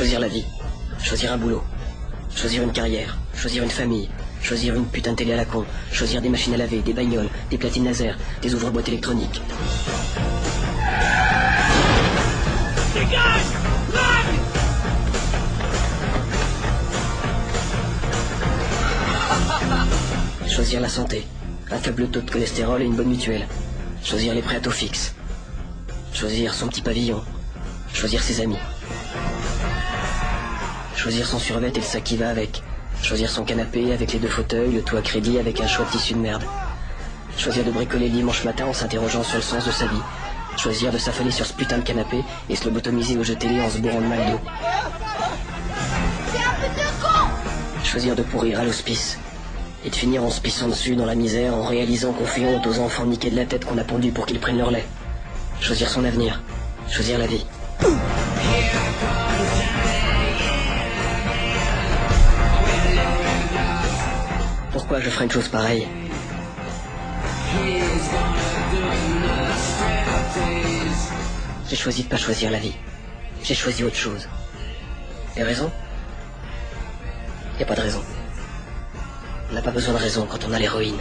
Choisir la vie. Choisir un boulot. Choisir une carrière. Choisir une famille. Choisir une putain de télé à la con. Choisir des machines à laver, des bagnoles, des platines laser, des ouvre-boîtes électroniques. Choisir la santé. Un faible taux de cholestérol et une bonne mutuelle. Choisir les prêts à taux fixe. Choisir son petit pavillon. Choisir ses amis. Choisir son survêt et le sac qui va avec. Choisir son canapé avec les deux fauteuils, le toit à crédit avec un choix de tissu de merde. Choisir de bricoler le dimanche matin en s'interrogeant sur le sens de sa vie. Choisir de s'affaler sur ce putain de canapé et se lobotomiser au jeu télé en se bourrant le mal d'eau. Choisir de pourrir à l'hospice. Et de finir en se pissant dessus dans la misère en réalisant qu'on fait honte aux enfants niqués de la tête qu'on a pondus pour qu'ils prennent leur lait. Choisir son avenir. Choisir la vie. pourquoi je ferais une chose pareille. J'ai choisi de pas choisir la vie. J'ai choisi autre chose. Les raisons Y a pas de raison. On n'a pas besoin de raison quand on a l'héroïne.